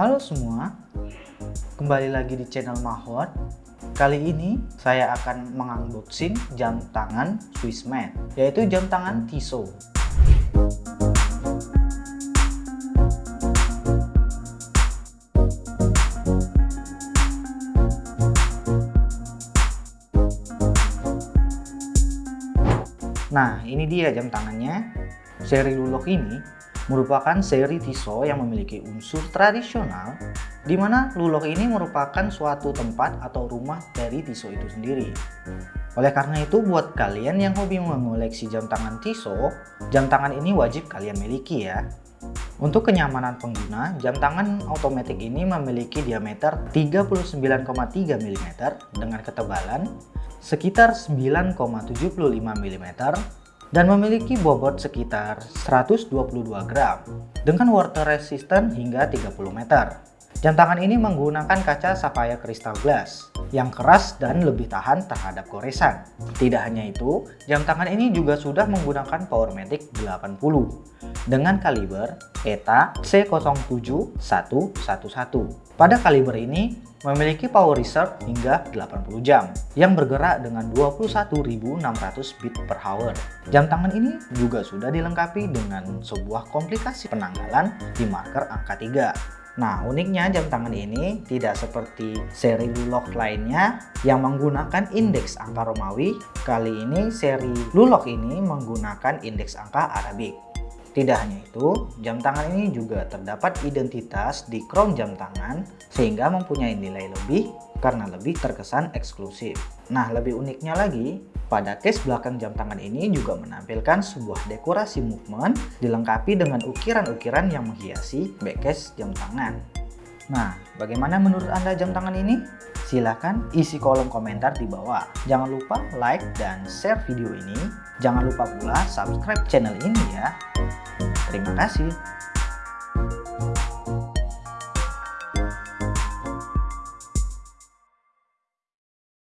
Halo semua, kembali lagi di channel Mahot. Kali ini saya akan mengunboxing jam tangan Swissman, yaitu jam tangan Tissot. Nah, ini dia jam tangannya. Seri Lulok ini merupakan seri Tissot yang memiliki unsur tradisional, di mana Lulok ini merupakan suatu tempat atau rumah dari Tissot itu sendiri. Oleh karena itu, buat kalian yang hobi mengoleksi jam tangan Tissot, jam tangan ini wajib kalian miliki ya. Untuk kenyamanan pengguna, jam tangan otomatis ini memiliki diameter 39,3 mm dengan ketebalan sekitar 9,75 mm dan memiliki bobot sekitar 122 gram dengan water resistant hingga 30 meter. Jam tangan ini menggunakan kaca sapphire crystal glass yang keras dan lebih tahan terhadap goresan. Tidak hanya itu, jam tangan ini juga sudah menggunakan Powermatic 80 dengan kaliber ETA C07111. Pada kaliber ini memiliki power reserve hingga 80 jam yang bergerak dengan 21.600 beat per hour. Jam tangan ini juga sudah dilengkapi dengan sebuah komplikasi penanggalan di marker angka 3 Nah, uniknya jam tangan ini tidak seperti seri Lulok lainnya yang menggunakan indeks angka Romawi. Kali ini seri Lulok ini menggunakan indeks angka Arabik. Tidak hanya itu, jam tangan ini juga terdapat identitas di crown jam tangan sehingga mempunyai nilai lebih karena lebih terkesan eksklusif. Nah, lebih uniknya lagi, pada case belakang jam tangan ini juga menampilkan sebuah dekorasi movement dilengkapi dengan ukiran-ukiran yang menghiasi backcase jam tangan. Nah, bagaimana menurut Anda jam tangan ini? Silahkan isi kolom komentar di bawah. Jangan lupa like dan share video ini. Jangan lupa pula subscribe channel ini ya. Terima kasih.